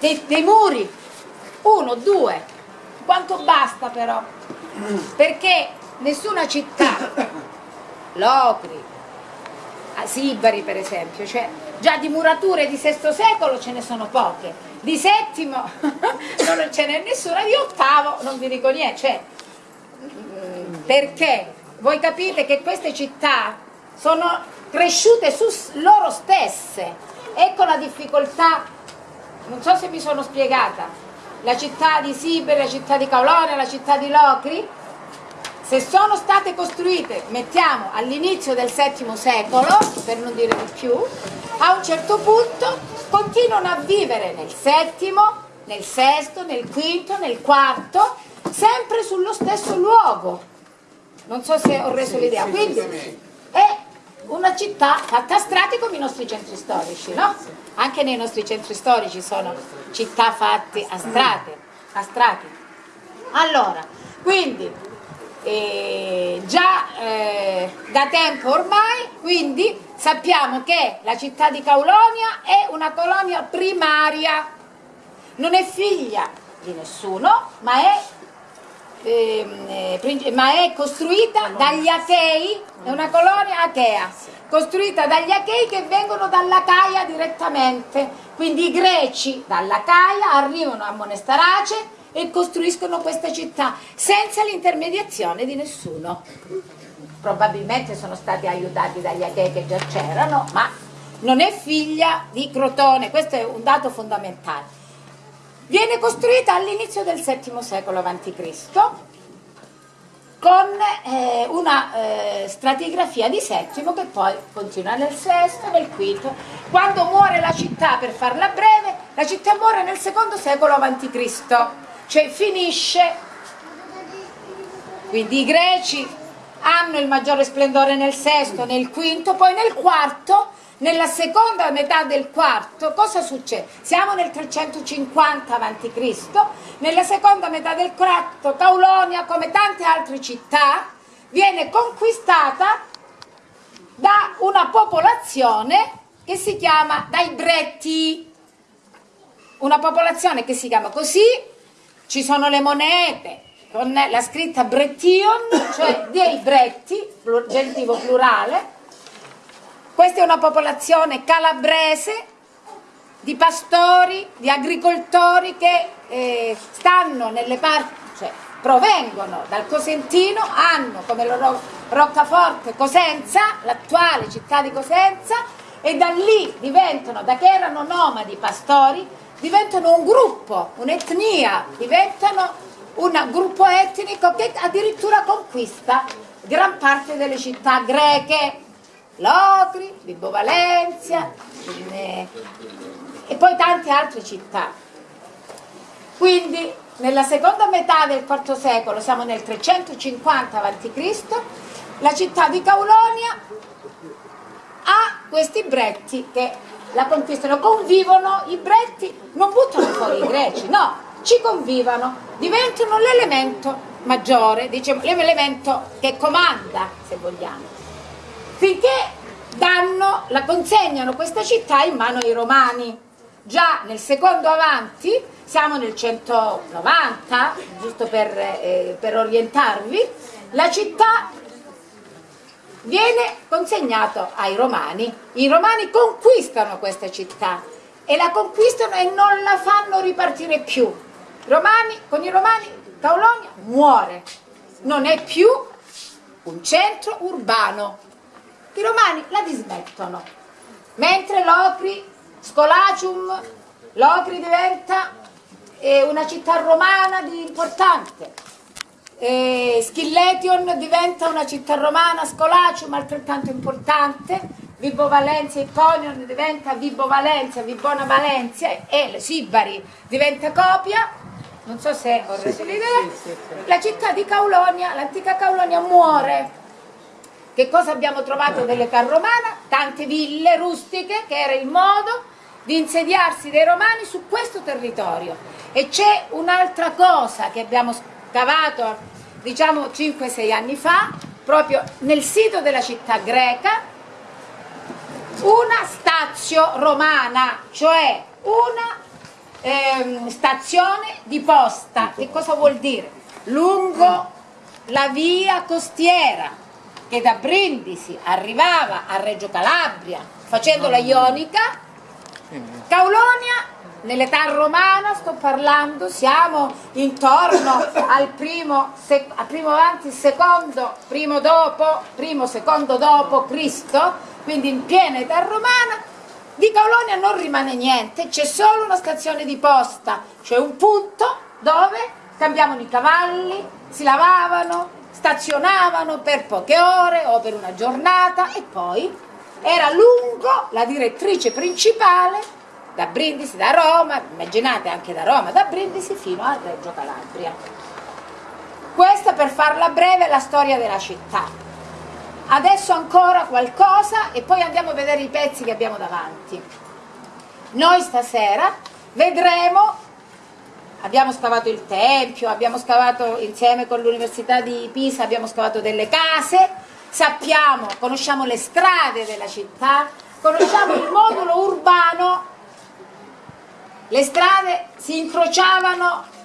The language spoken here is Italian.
dei, dei muri, uno, due, quanto basta però? Perché nessuna città, Locri, Sibari per esempio, cioè già di murature di VI secolo ce ne sono poche, di settimo non ce n'è nessuna, di ottavo non vi dico niente, cioè, perché? Voi capite che queste città sono cresciute su loro stesse, ecco la difficoltà, non so se mi sono spiegata, la città di Siberi, la città di Caulonia, la città di Locri, se sono state costruite, mettiamo all'inizio del VII secolo, per non dire di più, a un certo punto continuano a vivere nel settimo, nel sesto, nel quinto, nel quarto, sempre sullo stesso luogo. Non so se ho reso l'idea. Quindi una città fatta a strati come i nostri centri storici, no? Anche nei nostri centri storici sono città fatte a strati. A strati. Allora, quindi eh, già eh, da tempo ormai, quindi sappiamo che la città di Caulonia è una colonia primaria, non è figlia di nessuno, ma è, eh, ma è costruita dagli Achei, è una colonia achea, costruita dagli Achei che vengono dalla Caia direttamente, quindi i greci dalla Caia arrivano a Monestarace e costruiscono questa città senza l'intermediazione di nessuno. Probabilmente sono stati aiutati dagli Achei che già c'erano, ma non è figlia di Crotone, questo è un dato fondamentale. Viene costruita all'inizio del VII secolo a.C. con eh, una eh, stratigrafia di settimo che poi continua nel sesto, nel quinto. Quando muore la città, per farla breve, la città muore nel secondo secolo a.C cioè finisce, quindi i greci hanno il maggiore splendore nel sesto, nel quinto, poi nel quarto, nella seconda metà del quarto, cosa succede? Siamo nel 350 a.C., nella seconda metà del quarto Caulonia, come tante altre città, viene conquistata da una popolazione che si chiama dai Bretti, una popolazione che si chiama così ci sono le monete con la scritta Brettion, cioè dei Bretti, gentile plurale. Questa è una popolazione calabrese di pastori, di agricoltori che eh, stanno nelle parti, cioè provengono dal Cosentino, hanno come loro Roccaforte Cosenza, l'attuale città di Cosenza, e da lì diventano, da che erano nomadi pastori, diventano un gruppo, un'etnia, diventano un gruppo etnico che addirittura conquista gran parte delle città greche, Locri, Vibo Valencia e poi tante altre città. Quindi nella seconda metà del IV secolo, siamo nel 350 a.C., la città di Caulonia ha questi bretti che la conquistano, convivono i bretti, non buttano fuori i greci, no, ci convivano, diventano l'elemento maggiore, diciamo, l'elemento che comanda, se vogliamo, finché danno, la consegnano questa città in mano ai romani. Già nel secondo avanti, siamo nel 190, giusto per, eh, per orientarvi, la città viene consegnato ai romani. I romani conquistano questa città e la conquistano e non la fanno ripartire più. Romani, con i romani Caulonia muore, non è più un centro urbano. I romani la dismettono, mentre Locri, Scolacium, Locri diventa eh, una città romana di importante. Eh, Schilletion diventa una città romana, Scolacium altrettanto importante, Vibo Valencia, Iconion diventa Vibo Valencia, Vibona Valencia e Sibari diventa Copia, non so se ho reso l'idea, la città di Caulonia, l'antica Caulonia muore. Che cosa abbiamo trovato dell'età romana? Tante ville rustiche che era il modo di insediarsi dei romani su questo territorio. E c'è un'altra cosa che abbiamo scavato diciamo 5-6 anni fa, proprio nel sito della città greca, una stazio romana, cioè una ehm, stazione di posta. Che cosa vuol dire? Lungo la via costiera che da Brindisi arrivava a Reggio Calabria facendo la Ionica, Caulonia nell'età romana sto parlando, siamo intorno al primo, al primo avanti, secondo, primo dopo, primo, secondo dopo Cristo, quindi in piena età romana, di Caulonia non rimane niente, c'è solo una stazione di posta, cioè un punto dove cambiavano i cavalli, si lavavano, stazionavano per poche ore o per una giornata e poi era lungo la direttrice principale da Brindisi, da Roma, immaginate anche da Roma, da Brindisi fino a Reggio Calabria. Questa per farla breve è la storia della città adesso ancora qualcosa e poi andiamo a vedere i pezzi che abbiamo davanti. Noi stasera vedremo, abbiamo scavato il Tempio, abbiamo scavato insieme con l'Università di Pisa, abbiamo scavato delle case, sappiamo, conosciamo le strade della città, conosciamo il modulo urbano, le strade si incrociavano